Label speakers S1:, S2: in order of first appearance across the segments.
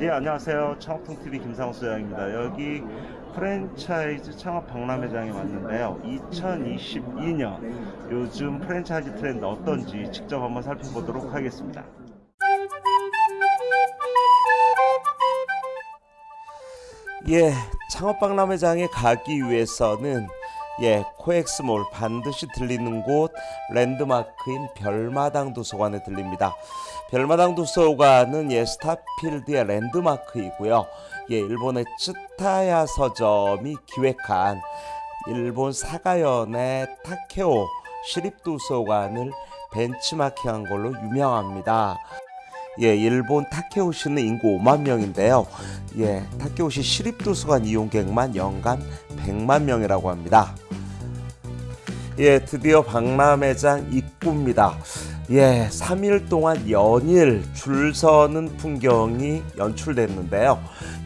S1: 예, 안녕하세요. 창업통TV 김상우 소장입니다. 여기 프랜차이즈 창업 박람회장에 왔는데요. 2022년 요즘 프랜차이즈 트렌드 어떤지 직접 한번 살펴보도록 하겠습니다. 예, 창업 박람회장에 가기 위해서는 예, 코엑스몰 반드시 들리는 곳 랜드마크인 별마당 도서관에 들립니다. 별마당 도서관은 예, 스타필드의 랜드마크이고요. 예, 일본의 츠타야 서점이 기획한 일본 사가현의 타케오 시립도서관을 벤치마킹한 걸로 유명합니다. 예, 일본 타케오시는 인구 5만 명인데요. 예, 타케오시 시립도서관 이용객만 연간 100만 명이라고 합니다. 예, 드디어 박람회장 입구입니다. 예, 3일 동안 연일 줄 서는 풍경이 연출됐는데요.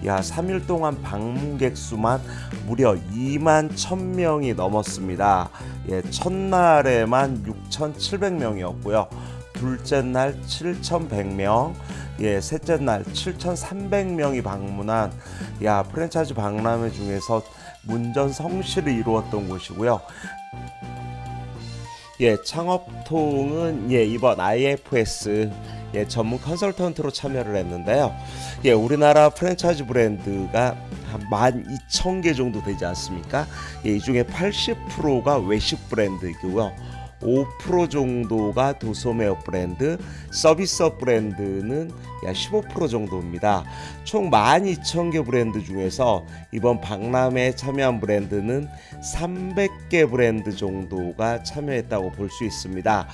S1: 야, 3일 동안 방문객 수만 무려 2만 1000명이 넘었습니다. 예, 첫날에만 6,700명이었고요. 둘째 날 7,100명, 예, 셋째 날 7,300명이 방문한 야 프랜차이즈 박람회 중에서 문전 성시를 이루었던 곳이고요. 예, 창업통은 예, 이번 IFS 예, 전문 컨설턴트로 참여를 했는데요. 예, 우리나라 프랜차이즈 브랜드가 한 12,000개 정도 되지 않습니까? 예, 이 중에 80%가 외식 브랜드이고요. 5% 정도가 도소매어 브랜드, 서비스업 브랜드는 약 15% 정도입니다. 총 12,000개 브랜드 중에서 이번 박람회에 참여한 브랜드는 300개 브랜드 정도가 참여했다고 볼 수 있습니다.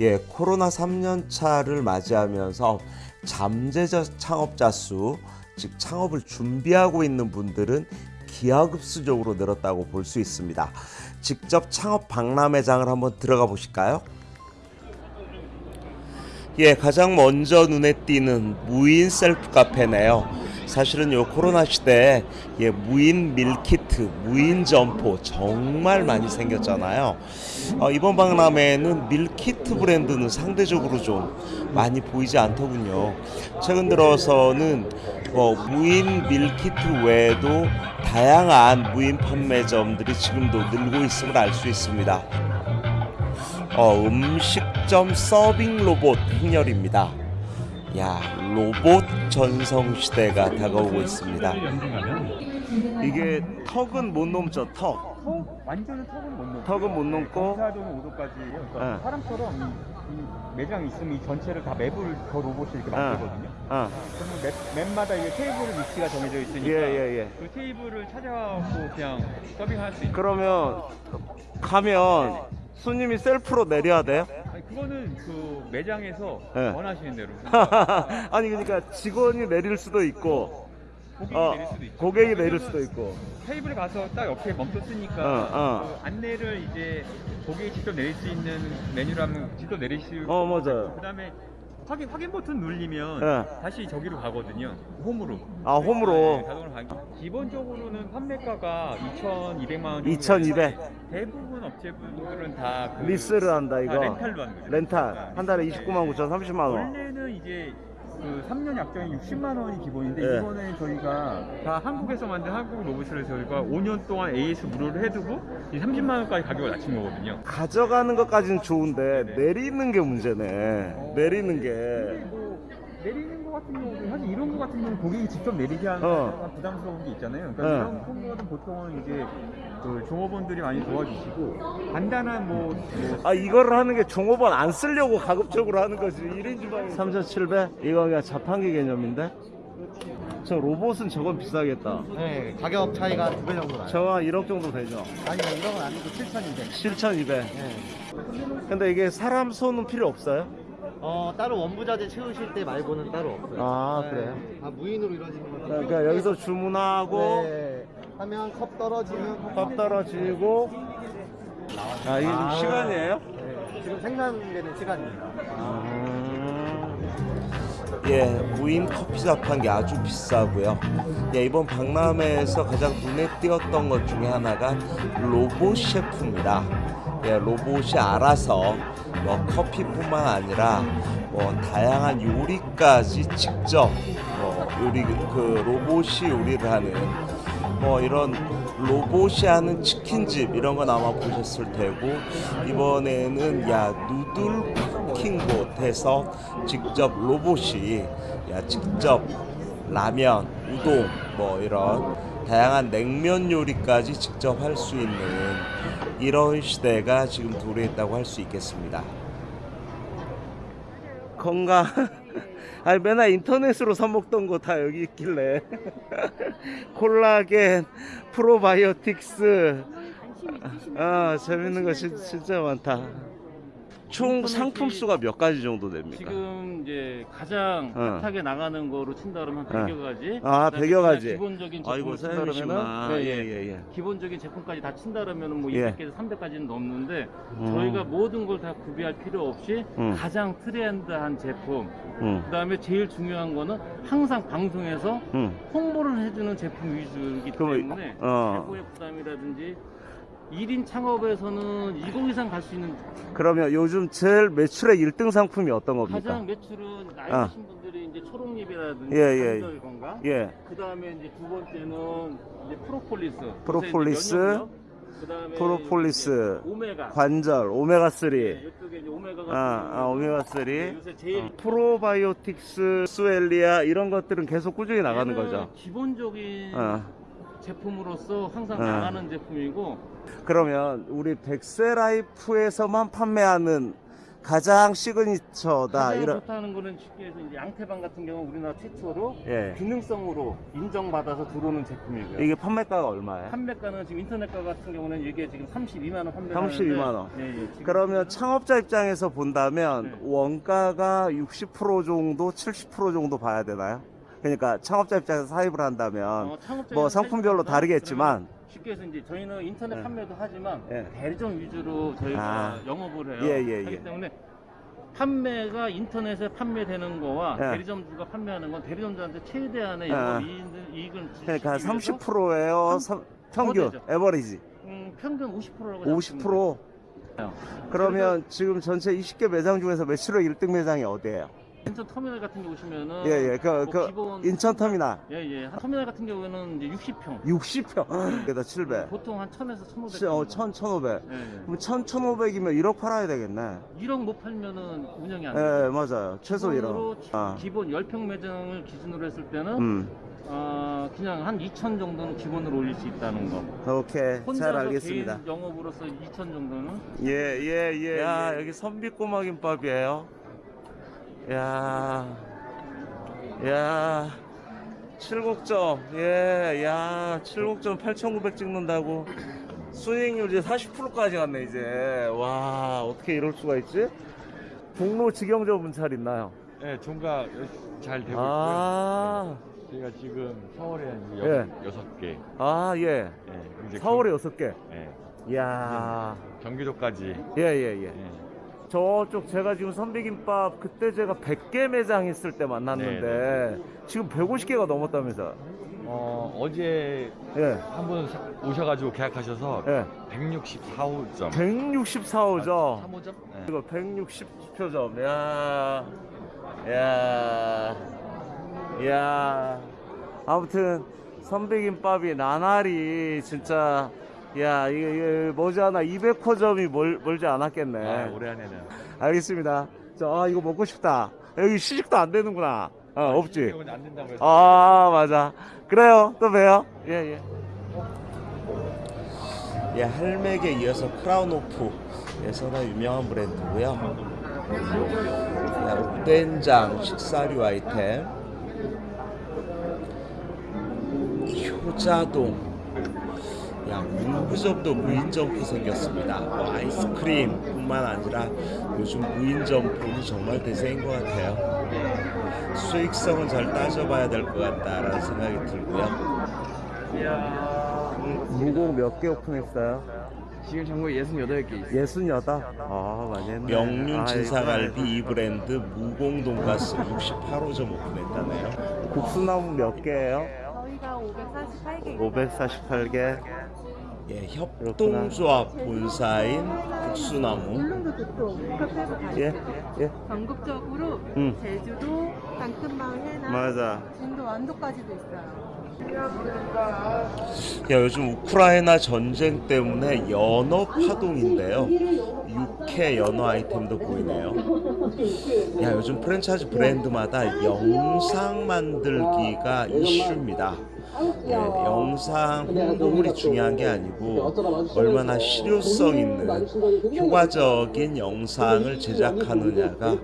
S1: 예, 코로나 3년 차를 맞이하면서 잠재적 창업자 수, 즉 창업을 준비하고 있는 분들은 기하급수적으로 늘었다고 볼 수 있습니다. 직접 창업 박람회장을 한번 들어가 보실까요? 예, 가장 먼저 눈에 띄는 무인 셀프 카페네요. 사실은 요 코로나 시대에 예, 무인 밀키트, 무인 점포 정말 많이 생겼잖아요. 어, 이번 박람회에는 밀키트 브랜드는 상대적으로 좀 많이 보이지 않더군요. 최근 들어서는 뭐 무인 밀키트 외에도 다양한 무인 판매점들이 지금도 늘고 있음을 알 수 있습니다. 어, 음식점 서빙 로봇 행렬입니다. 야, 로봇 전성 시대가 다가오고 있습니다. 이게 턱은 못 넘죠, 턱.
S2: 턱 완전히 턱은 못 넘고
S1: 턱은 못 넘고.
S2: 사동 5도까지 그러니까
S1: 네.
S2: 사람처럼 이, 매장 있으면 이 전체를 다 맵을 저 로봇이 이렇게
S1: 네.
S2: 만들거든요.
S1: 어,
S2: 그러면 맵, 맵마다 이게 테이블 위치가 정해져 있으니까
S1: 예, 예, 예.
S2: 그 테이블을 찾아갖고 그냥 서빙할 수 있는.
S1: 그러면 가면 손님이 셀프로 내려야 돼요?
S2: 아니, 그거는 그 매장에서
S1: 네.
S2: 원하시는 대로
S1: 아니 그러니까 직원이 내릴 수도 있고
S2: 고객이
S1: 어,
S2: 내릴 수도 있고.
S1: 고객이 내릴 수도 있고
S2: 테이블에 가서 딱 옆에 멈췄으니까
S1: 어, 어.
S2: 그 안내를 이제 고객이 직접 내릴 수 있는 메뉴라면 직접
S1: 수어 맞아요
S2: 그다음에 확인 확인 버튼 누르면
S1: 네.
S2: 다시 저기로 가거든요. 홈으로.
S1: 아 홈으로
S2: 네, 자동으로 가. 기본적으로는 판매가가 2,200만 원. 정도
S1: 2200
S2: 대부분 업체분들은 다 그,
S1: 리스를 한다
S2: 다
S1: 이거
S2: 렌탈로 하는 거죠.
S1: 렌탈 한 달에 29만 9천 30만 원
S2: 원래는 이제 그 3년 약정이 60만 원이 기본인데
S1: 네.
S2: 이번에 저희가 다 한국에서 만든 한국 로봇을 저희가 5년 동안 AS 무료를 해두고 이 30만 원까지 가격을 낮춘 거거든요.
S1: 가져가는 것까지는 좋은데 내리는 게 문제네 내리는 게
S2: 뭐 내리는 거 같은 경우는 사실 이런 거 같은 경우는 고객이 직접 내리게 하는
S1: 어.
S2: 부담스러운 게 있잖아요. 그러니까
S1: 네.
S2: 이런 코너는 보통은 이제 그 종업원들이 많이 도와주시고 간단한 뭐, 뭐
S1: 아 이거를 하는 게 종업원 안 쓰려고 가급적으로 하는 거지 1인 주방에 3,700? 이거 그냥 자판기 개념인데? 저 로봇은 저건 비싸겠다
S3: 네, 가격 차이가 두 배 정도 나요.
S1: 저거 한 1억 정도 되죠
S3: 아니, 이런 건 아니고 7,200.
S1: 7,200
S3: 네.
S1: 근데 이게 사람 손은 필요 없어요?
S3: 어, 따로 원부자재 채우실 때 말고는 따로 없어요.
S1: 아,
S3: 네.
S1: 그래요?
S3: 다 무인으로 이루어지는 거죠.
S1: 그러니까 여기서 주문하고
S3: 네. 하면 컵 떨어지면
S1: 컵 떨어지고 아 이게 지금 시간이에요?
S3: 네, 지금 생산되는 시간입니다.
S1: 예, 무인 커피 자판기 아주 비싸고요. 예, 이번 박람회에서 가장 눈에 띄었던 것 중에 하나가 로봇 셰프입니다. 예, 로봇이 알아서 뭐 커피뿐만 아니라 뭐 다양한 요리까지 직접 뭐
S4: 우리 그 로봇이 요리를 하는 뭐 이런 로봇이 하는 치킨집 이런 건 아마 보셨을 테고 이번에는 야 누들 쿠킹봇에서 직접 로봇이 야 직접 라면, 우동 뭐 이런 다양한 냉면 요리까지 직접 할 수 있는 이런 시대가 지금 도래했다고 할 수 있겠습니다. 건강. 아니 맨날 인터넷으로 사 먹던 거 다 여기 있길래 콜라겐, 프로바이오틱스. 아 재밌는 거 진, 진짜 많다. 총 상품 수가 몇 가지 정도 됩니까?
S5: 지금 이제 가장
S4: 어.
S5: 핫하게 나가는 거로 친다 그러면
S4: 어.
S5: 100여 가지.
S4: 아,
S5: 그다음에
S4: 100여 가지.
S5: 기본적인 제품을 친다
S4: 사장님이시구나.
S5: 그러면은 네,
S4: 예 예 예.
S5: 기본적인 제품까지 다 친다 그러면은 뭐
S4: 예.
S5: 200개에서 300까지는 넘는데
S4: 음.
S5: 저희가 모든 걸 다 구비할 필요 없이
S4: 음.
S5: 가장 트렌드한 제품.
S4: 응,
S5: 그다음에 제일 중요한 거는 항상 방송에서
S4: 응.
S5: 홍보를 해주는 제품 위주이기 때문에
S4: 어.
S5: 제품의 부담이라든지 1인 창업에서는 20 이상 갈 수 있는
S4: 그러면 요즘 제일 매출의 1등 상품이 어떤 겁니까?
S5: 가장 매출은 나이
S4: 아.
S5: 드신 분들이 이제 초록잎이라든지
S4: 예, 예.
S5: 건강
S4: 예.
S5: 그 다음에 이제 두 번째는 이제 프로폴리스
S4: 프로폴리스,
S5: 그 다음에
S4: 프로폴리스,
S5: 오메가
S4: 관절, 오메가 3.
S5: 이쪽에 이제 오메가가
S4: 아, 아 오메가 3.
S5: 요새 제일
S4: 프로바이오틱스, 보스웰리아 이런 것들은 계속 꾸준히
S5: 나가는
S4: 거죠.
S5: 기본적인
S4: 어.
S5: 제품으로서 항상
S4: 어.
S5: 나가는 제품이고
S4: 그러면 우리 백세라이프에서만 판매하는 가장 시그니처다
S5: 가장
S4: 이런
S5: 좋다는 거는 쉽게 해서 이제 양태반 같은 경우 우리나라 최초로
S4: 예.
S5: 기능성으로 인정받아서 들어오는 제품이고요.
S4: 이게 판매가가 얼마예요?
S5: 판매가는 지금 인터넷가 같은 경우는 이게 지금 32만 원 판매.
S4: 32만 원.
S5: 예, 예.
S4: 그러면 창업자 입장에서 본다면
S5: 네.
S4: 원가가 60% 정도, 70% 정도 봐야 되나요? 그러니까 창업자 입장에서 사입을 한다면
S5: 어,
S4: 뭐 상품별로 다르겠지만
S5: 쉽게 해서 이제 저희는 인터넷
S4: 예.
S5: 판매도 하지만
S4: 예.
S5: 대리점 위주로 저희가
S4: 아.
S5: 영업을 해요.
S4: 예, 예, 예.
S5: 때문에 판매가 인터넷에 판매되는 거와
S4: 예.
S5: 대리점주가 판매하는 건 대리점주한테 최대한의
S4: 아.
S5: 이익을, 이익을
S4: 그러니까
S5: 주시기 위해서
S4: 30%예요.
S5: 삼-
S4: 평균
S5: 되죠.
S4: 에버리지
S5: 음, 평균 50%라고
S4: 50%. 그러면 지금 전체 20개 매장 중에서 매출의 1등 매장이 어디예요?
S5: 인천 터미널 같은 데 오시면은
S4: 예, 예. 그,
S5: 뭐
S4: 그
S5: 기본
S4: 인천 터미널
S5: 예, 예. 터미널 같은 경우에는 이제 60평.
S4: 60평. 그다 700.
S5: 보통 한 1000에서 1500.
S4: 어, 1000, 1500.
S5: 예, 예.
S4: 그럼 1000, 1500이면 1억 팔아야 되겠네.
S5: 1억 못 팔면은 운영이 안
S4: 예,
S5: 돼요.
S4: 맞아요. 최소 1억.
S5: 기본으로
S4: 아.
S5: 기본 10평 매장을 기준으로 했을 때는
S4: 음.
S5: 어, 그냥 한 2천 정도는 기본으로 올릴 수 있다는 거.
S4: 오케이. 잘
S5: 혼자서
S4: 알겠습니다.
S5: 개인 영업으로서 2천 정도는
S4: 예, 예, 예. 야, 여기 선비꼬마 김밥이에요. 야. 야. 칠곡점. 예, 야, 칠곡점 8,900 찍는다고. 수익률 이제 40%까지 갔네, 이제. 와, 어떻게 이럴 수가 있지? 종로 직영점 문찰 있나요?
S2: 네, 종가 잘 되고
S4: 아,
S2: 있고요. 저희가 지금 4월에 한
S4: 예.
S2: 여섯, 여섯 개.
S4: 아, 예.
S2: 예, 이제
S4: 4월에 6개.
S2: 경, 예,
S4: 이야.
S2: 경기도까지.
S4: 예, 예, 예.
S2: 예.
S4: 저쪽 제가 지금 선비김밥 그때 제가 100개 매장 있을 때 만났는데 지금 150개가 넘었다면서
S2: 어, 어제
S4: 예,
S2: 한분 오셔가지고 계약하셔서
S4: 예.
S2: 164호점.
S4: 164호점
S2: 3호점? 네.
S4: 이거 160표점 야, 야, 야. 아무튼 선비김밥이 나날이 진짜 야 이게, 이게 머지않아 200호점이 멀, 멀지 않았겠네
S2: 아, 올해 안에는.
S4: 알겠습니다. 자, 아, 이거 먹고 싶다. 여기 시식도 안 되는구나. 어, 없지.
S2: 된다고 해서.
S4: 아, 맞아. 그래요. 또 봬요. 예, 예. 예, 할맥에 이어서 크라운 오프에서나 유명한 브랜드고요. 야, 우된장 식사류 아이템. 효자동. 야, 무구점도 무인점포 생겼습니다. 뭐 아이스크림 뿐만 아니라 요즘 무인점포는 정말 대세인 것 같아요. 수익성은 잘 따져봐야 될 것 같다라는 생각이 들고요. 무공 몇개 오픈했어요?
S1: 지금 전국에 68개 있어요.
S4: 68? 아, 많이 했네.
S1: 명륜
S4: 아,
S1: 진사갈비
S4: 이거
S1: 이 브랜드 무공 돈가스 68호점 오픈했다네요.
S4: 국수나무 몇 개예요?
S6: 저희가 548개
S4: 548개.
S1: 예, 협동조합 본사인
S6: 가시죠.
S4: 예, 예.
S6: 전국적으로
S4: 음.
S6: 제주도, 해나
S1: 맞아.
S6: 진도 완도까지도 있어요.
S1: 야, 요즘 우크라이나 전쟁 때문에 연어 파동인데요. 육회 연어 아이템도 보이네요. 야, 요즘 프랜차이즈 브랜드마다 영상 만들기가 이슈입니다. 예, 영상 홍보물이 중요한 게 아니고 얼마나 실효성 있는 효과적인 영상을 제작하느냐가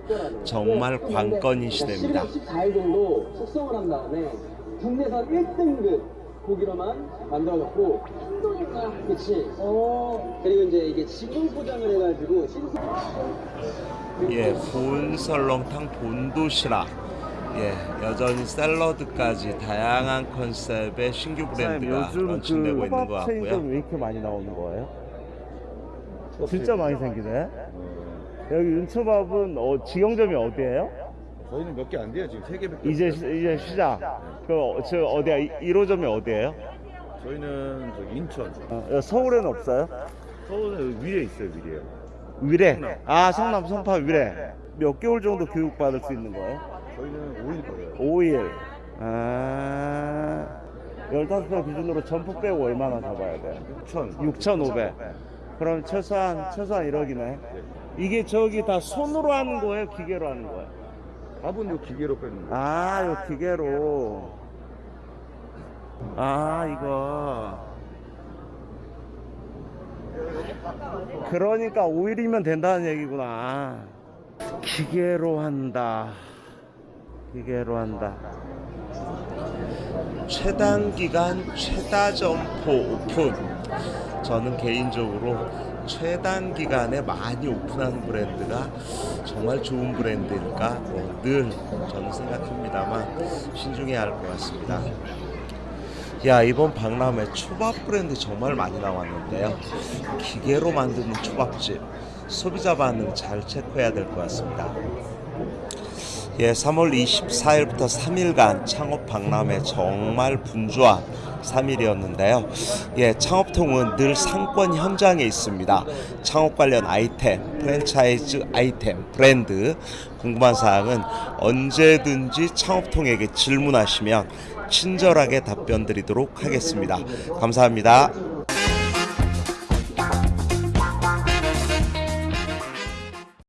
S1: 정말 관건인 시대입니다.
S7: 14일 정도 숙성을 한 다음에 국내산 1등급 고기로만 만들어졌고 한도니까 그치 어 그리고 이제 이게 지금 포장을 해가지고 신선
S1: 예, 본설렁탕 본도시락. 예, 여전히 샐러드까지 다양한 컨셉의 신규 브랜드가 런칭되고 있는 것 같고요.
S4: 왜 이렇게 많이 나오는 거예요? 진짜 많이 생기네. 여기 윤초밥은 어, 직영점이 어디예요?
S8: 저희는 몇 개 안 돼요 지금 세 개밖에
S4: 이제. 시- 이제 시작. 그저 어디야? 1호점이 어디예요?
S8: 저희는 저 인천
S4: 어, 서울에는 없어요?
S8: 서울은 위에 있어요 위에요
S4: 위례. 아 성남 성파 위례. 몇 개월 정도 교육 받을 수 있는 거예요?
S8: 저희는 5일 거예요
S4: 5일. 아. 15명 기준으로 점프 빼고 얼마나 잡아야 돼?
S8: 6천
S4: 6,500. 그럼 최소한 최소한 1억이네. 이게 저기 다 손으로 하는 거예요, 기계로 하는 거예요?
S8: 밥은 요 기계로 빼는 거예요
S4: 아, 요 기계로. 아, 이거. 그러니까 5일이면 된다는 얘기구나. 기계로 한다. 기계로 한다.
S1: 최단 기간 최다 점포 오픈. 저는 개인적으로 최단 기간에 많이 오픈하는 브랜드가 정말 좋은 브랜드일까 뭐 늘 저는 생각합니다만 신중해야 할 것 같습니다. 야 이번 박람회 초밥 브랜드 정말 많이 나왔는데요. 기계로 만드는 초밥집 소비자 반응 잘 체크해야 될 것 같습니다. 예, 3월 24일부터 3일간 창업 박람회 정말 분주한 3일이었는데요. 예, 창업통은 늘 상권 현장에 있습니다. 창업 관련 아이템, 프랜차이즈 아이템, 브랜드 궁금한 사항은 언제든지 창업통에게 질문하시면 친절하게 답변 드리도록 하겠습니다. 감사합니다.